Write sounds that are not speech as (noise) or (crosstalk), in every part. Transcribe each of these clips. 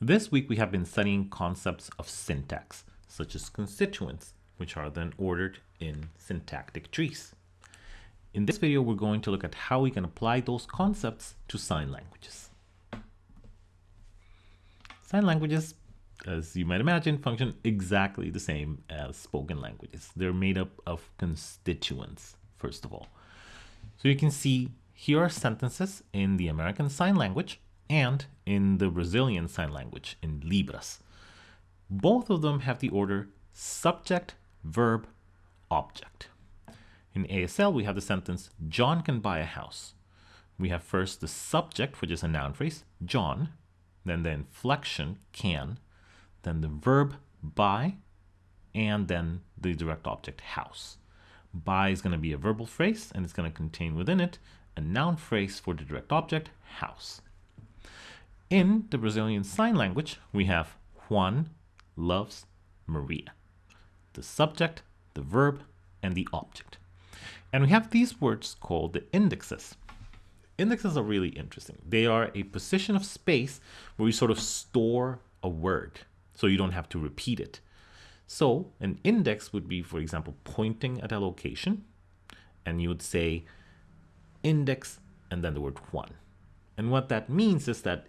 This week we have been studying concepts of syntax, such as constituents, which are then ordered in syntactic trees. In this video, we're going to look at how we can apply those concepts to sign languages. Sign languages, as you might imagine, function exactly the same as spoken languages. They're made up of constituents, first of all. So you can see here are sentences in the American Sign Language and in the Brazilian Sign Language in Libras. Both of them have the order subject, verb, object. In ASL, we have the sentence, John can buy a house. We have first the subject, which is a noun phrase, John, then the inflection, can, then the verb, buy, and then the direct object, house. Buy is going to be a verbal phrase, and it's going to contain within it a noun phrase for the direct object, house. In the Brazilian Sign Language, we have Juan loves Maria. The subject, the verb, and the object. And we have these words called the indexes. Indexes are really interesting. They are a position of space where you sort of store a word so you don't have to repeat it. So an index would be, for example, pointing at a location and you would say index and then the word one. And what that means is that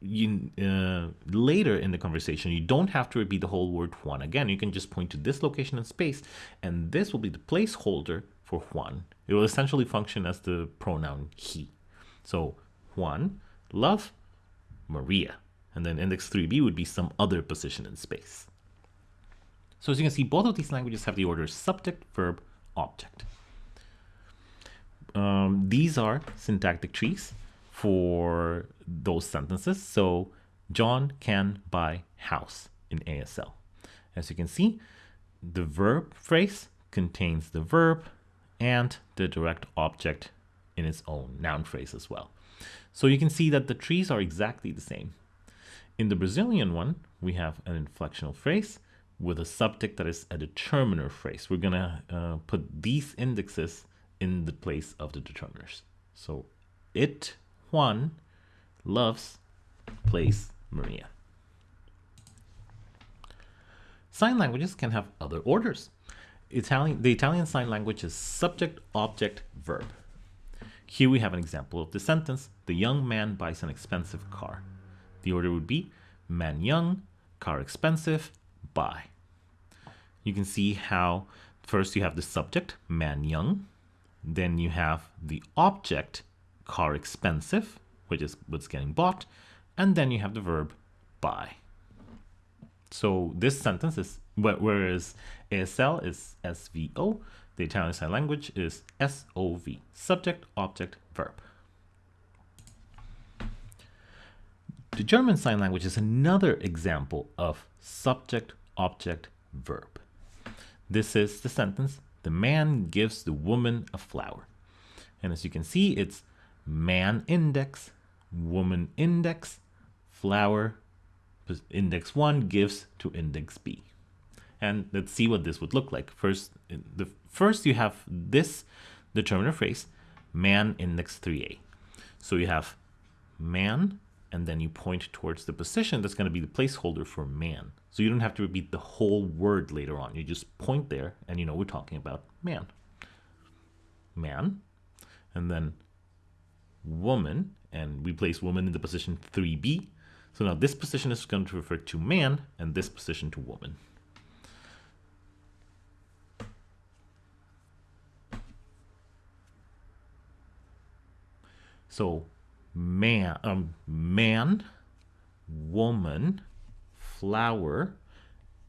you uh, later in the conversation you don't have to repeat the whole word Juan again. You can just point to this location in space, and this will be the placeholder for Juan. It will essentially function as the pronoun he. So Juan, love, Maria, and then index 3b would be some other position in space. So as you can see, both of these languages have the order subject, verb, object. Um, these are syntactic trees for those sentences. So John can buy house in ASL. As you can see, the verb phrase contains the verb and the direct object in its own noun phrase as well. So you can see that the trees are exactly the same. In the Brazilian one, we have an inflectional phrase with a subject that is a determiner phrase. We're gonna uh, put these indexes in the place of the determiners. So it Juan loves plays Maria. Sign languages can have other orders. Italian, the Italian sign language is subject, object, verb. Here we have an example of the sentence, the young man buys an expensive car. The order would be man young, car expensive, buy. You can see how first you have the subject, man young, then you have the object, car expensive, which is what's getting bought, and then you have the verb buy. So this sentence is, whereas ASL is SVO, the Italian sign language is SOV, subject, object, verb. The German sign language is another example of subject, object, verb. This is the sentence, the man gives the woman a flower. And as you can see, it's man index, woman index, flower index 1 gives to index B. And let's see what this would look like. First, the first you have this determiner phrase, man index 3a. So you have man, and then you point towards the position that's going to be the placeholder for man. So you don't have to repeat the whole word later on. You just point there, and you know we're talking about man. Man, and then woman, and we place woman in the position 3b. So now this position is going to refer to man, and this position to woman. So man, um, man, woman, flower,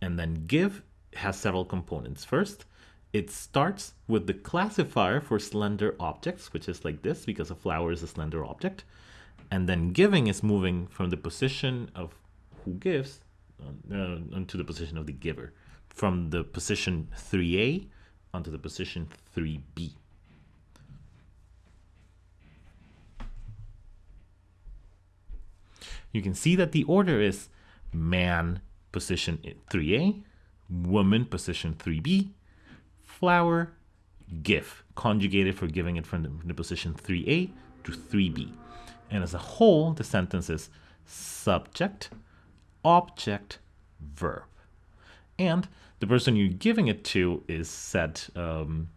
and then give has several components. First, it starts with the classifier for slender objects, which is like this because a flower is a slender object. And then giving is moving from the position of who gives uh, onto the position of the giver, from the position 3a onto the position 3b. You can see that the order is man position 3a, woman position 3b, flower, give, conjugated for giving it from the, the position 3a to 3b. And as a whole, the sentence is subject, object verb. And the person you're giving it to is set um,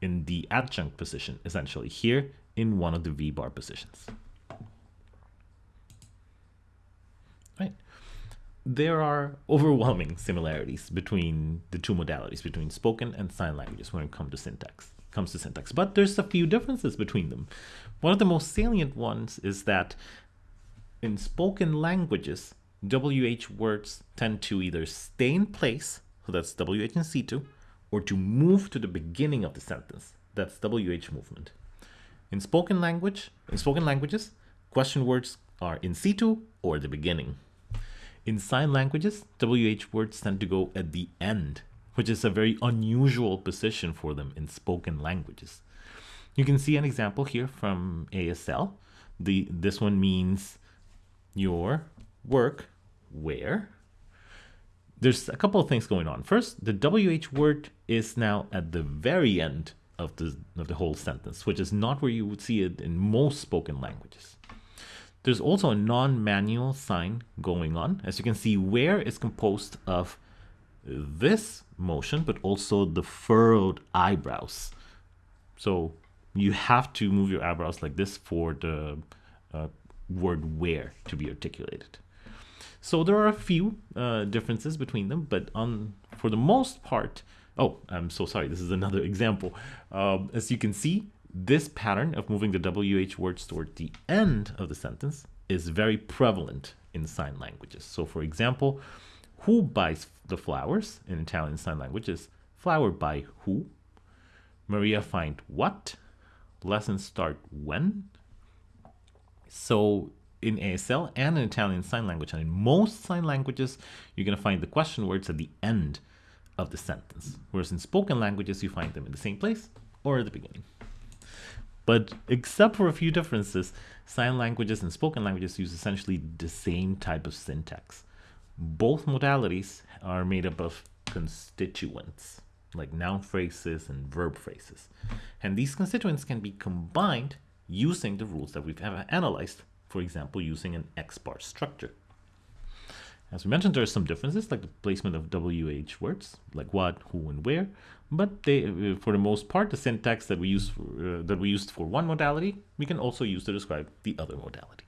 in the adjunct position, essentially here in one of the V-bar positions. There are overwhelming similarities between the two modalities, between spoken and sign languages when it comes to syntax. Comes to syntax, but there's a few differences between them. One of the most salient ones is that in spoken languages, WH words tend to either stay in place, so that's WH in situ, or to move to the beginning of the sentence, that's WH movement. In spoken language, in spoken languages, question words are in situ or the beginning. In sign languages, WH words tend to go at the end, which is a very unusual position for them in spoken languages. You can see an example here from ASL. The This one means your work where. There's a couple of things going on. First, the WH word is now at the very end of the, of the whole sentence, which is not where you would see it in most spoken languages. There's also a non-manual sign going on. As you can see, where is composed of this motion, but also the furrowed eyebrows. So you have to move your eyebrows like this for the uh, word where to be articulated. So there are a few uh, differences between them, but on for the most part, oh, I'm so sorry, this is another (laughs) example. Um, as you can see, this pattern of moving the WH words toward the end of the sentence is very prevalent in sign languages. So for example, who buys the flowers in Italian sign language is flower buy who. Maria find what. Lessons start when. So in ASL and in Italian Sign Language, and in most sign languages, you're going to find the question words at the end of the sentence. Whereas in spoken languages, you find them in the same place or at the beginning. But except for a few differences, sign languages and spoken languages use essentially the same type of syntax. Both modalities are made up of constituents, like noun phrases and verb phrases. And these constituents can be combined using the rules that we've analyzed, for example, using an X-bar structure. As we mentioned, there are some differences, like the placement of WH words, like what, who, and where. But they, uh, for the most part, the syntax that we use for, uh, that we used for one modality, we can also use to describe the other modality.